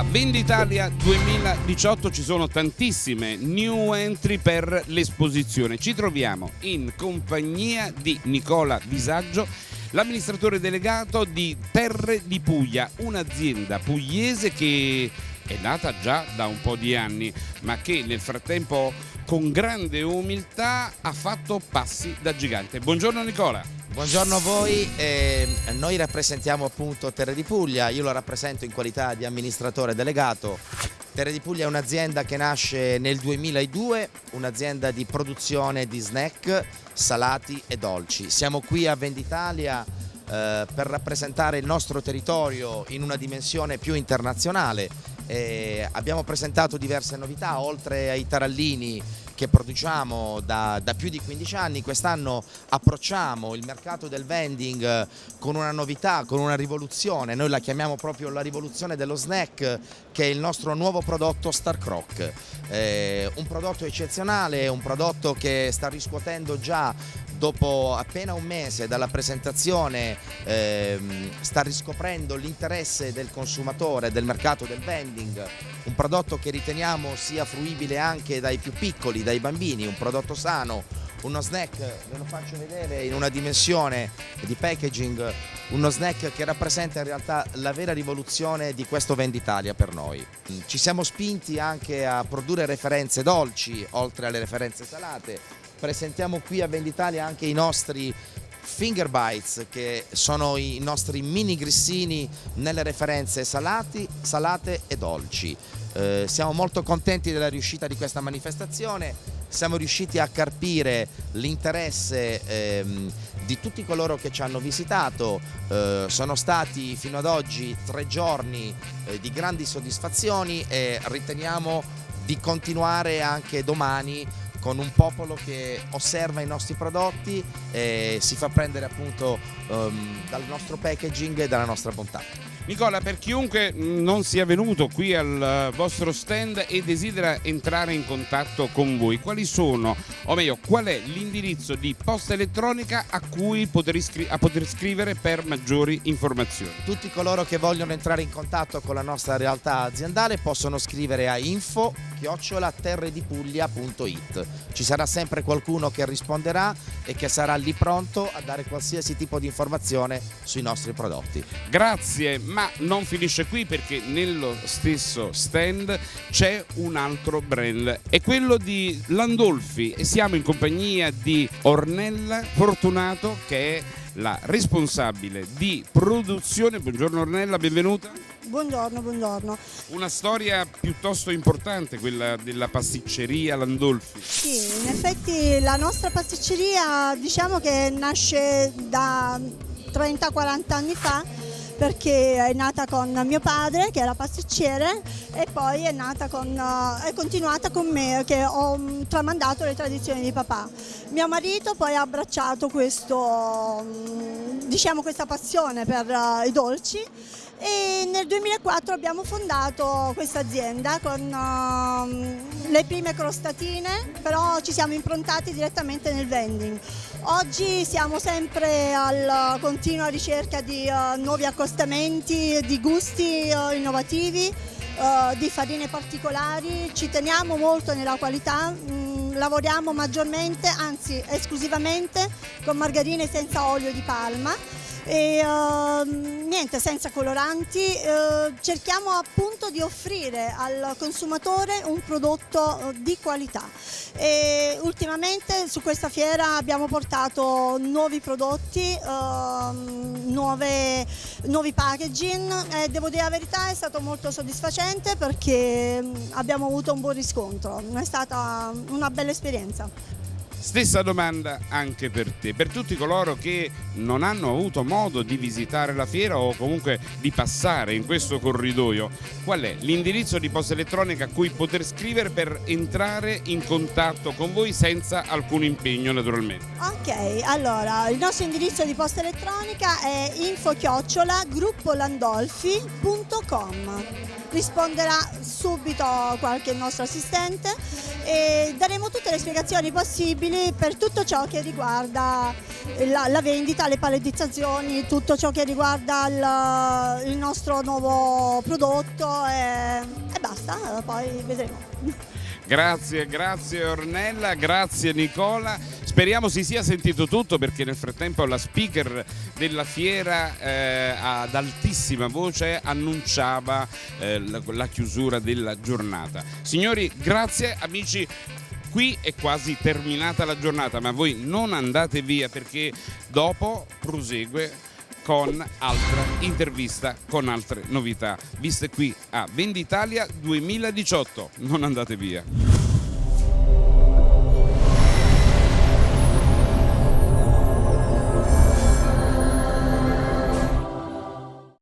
Venditalia 2018 ci sono tantissime new entry per l'esposizione. Ci troviamo in compagnia di Nicola Visaggio, l'amministratore delegato di Terre di Puglia, un'azienda pugliese che è nata già da un po' di anni, ma che nel frattempo con grande umiltà ha fatto passi da gigante. Buongiorno Nicola. Buongiorno a voi, eh, noi rappresentiamo appunto Terre di Puglia, io lo rappresento in qualità di amministratore delegato. Terre di Puglia è un'azienda che nasce nel 2002, un'azienda di produzione di snack, salati e dolci. Siamo qui a Venditalia eh, per rappresentare il nostro territorio in una dimensione più internazionale. Eh, abbiamo presentato diverse novità, oltre ai tarallini che produciamo da, da più di 15 anni, quest'anno approcciamo il mercato del vending con una novità, con una rivoluzione, noi la chiamiamo proprio la rivoluzione dello snack che è il nostro nuovo prodotto Star Croc, eh, un prodotto eccezionale, un prodotto che sta riscuotendo già dopo appena un mese dalla presentazione ehm, sta riscoprendo l'interesse del consumatore, del mercato del vending, un prodotto che riteniamo sia fruibile anche dai più piccoli, dai bambini, un prodotto sano, uno snack, ve lo faccio vedere in una dimensione di packaging, uno snack che rappresenta in realtà la vera rivoluzione di questo Venditalia per noi. Ci siamo spinti anche a produrre referenze dolci, oltre alle referenze salate, presentiamo qui a Venditalia anche i nostri Finger Bites che sono i nostri mini grissini nelle referenze salati, salate e dolci. Eh, siamo molto contenti della riuscita di questa manifestazione, siamo riusciti a carpire l'interesse ehm, di tutti coloro che ci hanno visitato, eh, sono stati fino ad oggi tre giorni eh, di grandi soddisfazioni e riteniamo di continuare anche domani con un popolo che osserva i nostri prodotti e si fa prendere appunto um, dal nostro packaging e dalla nostra bontà. Nicola, per chiunque non sia venuto qui al vostro stand e desidera entrare in contatto con voi, quali sono, o meglio, qual è l'indirizzo di posta elettronica a cui poter, a poter scrivere per maggiori informazioni? Tutti coloro che vogliono entrare in contatto con la nostra realtà aziendale possono scrivere a info chiocciolaterredipuglia.it ci sarà sempre qualcuno che risponderà e che sarà lì pronto a dare qualsiasi tipo di informazione sui nostri prodotti. Grazie, ma non finisce qui perché nello stesso stand c'è un altro brand, è quello di Landolfi e siamo in compagnia di Ornella Fortunato che è la responsabile di produzione. Buongiorno Ornella, benvenuta. Buongiorno, buongiorno. Una storia piuttosto importante quella della pasticceria Landolfi. Sì, in effetti la nostra pasticceria diciamo che nasce da 30-40 anni fa perché è nata con mio padre che era pasticcere e poi è, con, eh, è continuata con me che ho mm, tramandato le tradizioni di papà. Mio marito poi ha abbracciato questo, mm, diciamo, questa passione per uh, i dolci e nel 2004 abbiamo fondato questa azienda con uh, le prime crostatine, però ci siamo improntati direttamente nel vending. Oggi siamo sempre alla continua ricerca di uh, nuovi accostamenti, di gusti uh, innovativi, uh, di farine particolari, ci teniamo molto nella qualità, mh, lavoriamo maggiormente, anzi esclusivamente con margarine senza olio di palma. E uh, niente senza coloranti. Uh, cerchiamo appunto di offrire al consumatore un prodotto uh, di qualità. E ultimamente su questa fiera abbiamo portato nuovi prodotti ehm, nuove, nuovi packaging. E devo dire la verità è stato molto soddisfacente perché mm, abbiamo avuto un buon riscontro. È stata una bella esperienza Stessa domanda anche per te, per tutti coloro che non hanno avuto modo di visitare la fiera o comunque di passare in questo corridoio, qual è l'indirizzo di posta elettronica a cui poter scrivere per entrare in contatto con voi senza alcun impegno naturalmente? Ok, allora il nostro indirizzo di posta elettronica è info-chiocciola gruppolandolfi.com risponderà subito qualche nostro assistente e daremo tutte le spiegazioni possibili per tutto ciò che riguarda la, la vendita, le palettizzazioni, tutto ciò che riguarda il, il nostro nuovo prodotto e, e basta, poi vedremo. Grazie, grazie Ornella, grazie Nicola. Speriamo si sia sentito tutto perché nel frattempo la speaker della fiera eh, ad altissima voce annunciava eh, la, la chiusura della giornata. Signori, grazie amici qui è quasi terminata la giornata, ma voi non andate via perché dopo prosegue con altra intervista, con altre novità, viste qui a Venditalia 2018. Non andate via.